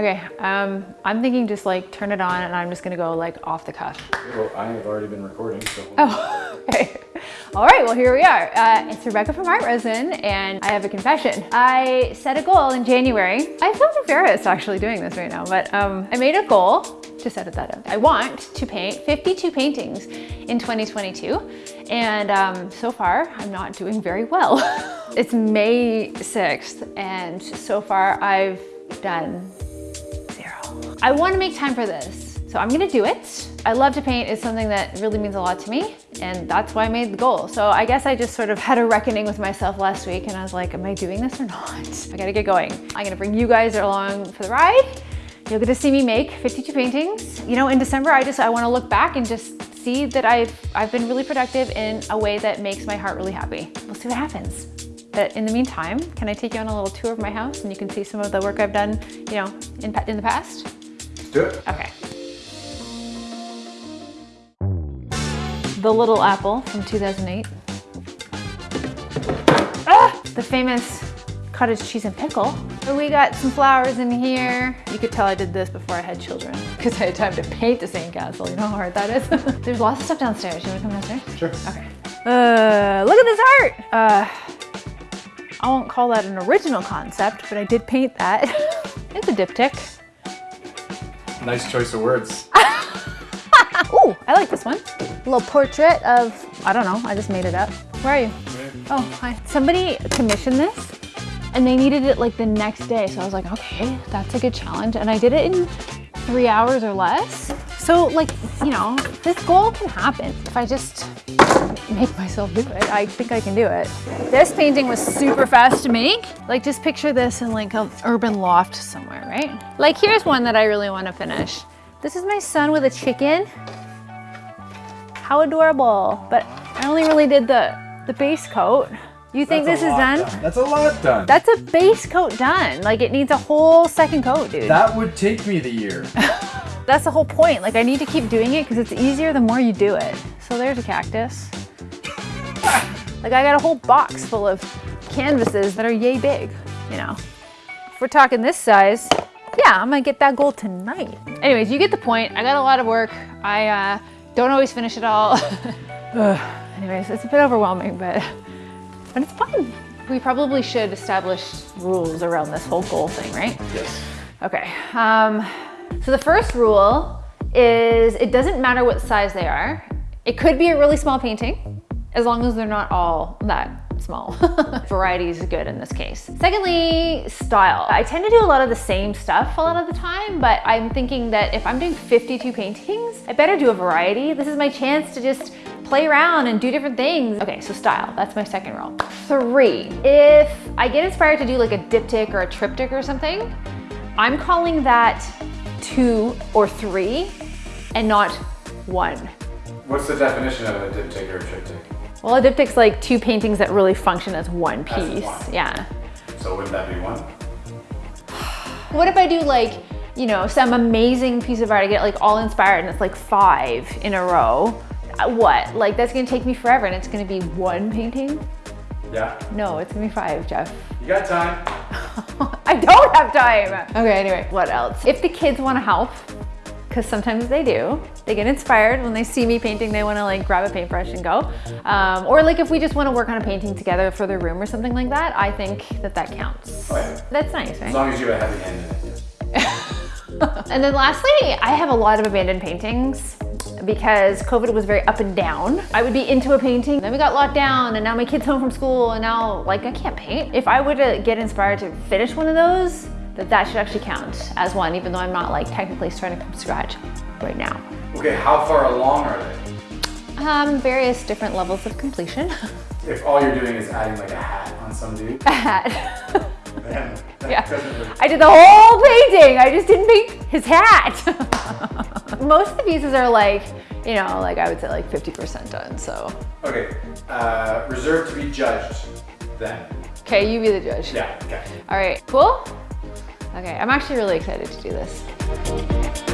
Okay, um, I'm thinking just like turn it on and I'm just gonna go like off the cuff. Well, I have already been recording, so. Oh, okay. All right, well, here we are. Uh, it's Rebecca from ArtResin, and I have a confession. I set a goal in January. I feel embarrassed actually doing this right now, but um, I made a goal, just edit that up. I want to paint 52 paintings in 2022, and um, so far, I'm not doing very well. it's May 6th, and so far I've done. I want to make time for this. So I'm gonna do it. I love to paint, it's something that really means a lot to me and that's why I made the goal. So I guess I just sort of had a reckoning with myself last week and I was like, am I doing this or not? I gotta get going. I'm gonna bring you guys along for the ride. Get to see me make 52 paintings. You know, in December, I just, I wanna look back and just see that I've, I've been really productive in a way that makes my heart really happy. We'll see what happens. But in the meantime, can I take you on a little tour of my house and you can see some of the work I've done, you know, in, in the past? Do it. Okay. The Little Apple from 2008. Ah, the famous cottage cheese and pickle. We got some flowers in here. You could tell I did this before I had children because I had time to paint the sandcastle. You know how hard that is? There's lots of stuff downstairs. You wanna come downstairs? Sure. Okay. Uh, look at this art. Uh, I won't call that an original concept, but I did paint that. it's a diptych. Nice choice of words. Ooh, I like this one. A little portrait of, I don't know, I just made it up. Where are you? Oh, hi. Somebody commissioned this and they needed it like the next day. So I was like, okay, that's a good challenge. And I did it in three hours or less. So like, you know, this goal can happen if I just make myself do it. I think I can do it. This painting was super fast to make. Like just picture this in like an urban loft somewhere, right? Like here's one that I really want to finish. This is my son with a chicken. How adorable. But I only really did the, the base coat. You think That's this is lot done? That's a lot done. That's a base coat done. Like it needs a whole second coat, dude. that would take me the year. That's the whole point. Like I need to keep doing it because it's easier the more you do it. So there's a cactus. Like I got a whole box full of canvases that are yay big, you know. If we're talking this size, yeah, I'm gonna get that goal tonight. Anyways, you get the point. I got a lot of work. I uh, don't always finish it all. Anyways, it's a bit overwhelming, but, but it's fun. We probably should establish rules around this whole goal thing, right? yes. Okay, um, so the first rule is it doesn't matter what size they are. It could be a really small painting, as long as they're not all that small. Variety is good in this case. Secondly, style. I tend to do a lot of the same stuff a lot of the time, but I'm thinking that if I'm doing 52 paintings, I better do a variety. This is my chance to just play around and do different things. Okay, so style, that's my second rule. Three, if I get inspired to do like a diptych or a triptych or something, I'm calling that two or three and not one. What's the definition of a diptych or a triptych? Well, a diptych's like two paintings that really function as one As piece. one. Yeah. So wouldn't that be one? What if I do like, you know, some amazing piece of art, I get like all inspired and it's like five in a row. Uh, What? Like that's gonna take me forever and it's gonna be one painting? Yeah. No, it's gonna be five, Jeff. You got time. I don't have time. Okay, anyway, what else? If the kids wanna help, because sometimes they do, they get inspired when they see me painting, they wanna like grab a paintbrush and go. Um, or like if we just wanna work on a painting together for their room or something like that, I think that that counts. That's nice, right? As long as you have a heavy hand in it. yeah. And then lastly, I have a lot of abandoned paintings because COVID was very up and down. I would be into a painting, then we got locked down and now my kid's home from school and now like I can't paint. If I were to get inspired to finish one of those, that that should actually count as one, even though I'm not like technically starting from scratch right now. Okay, how far along are they? Um, various different levels of completion. If all you're doing is adding like a hat on some dude, A Hat. that Yeah. I did the whole painting. I just didn't paint his hat. Most of the pieces are like, you know, like I would say like 50% done, so. Okay, uh, reserved to be judged then. Okay, you be the judge. Yeah, okay. All right, cool? Okay, I'm actually really excited to do this.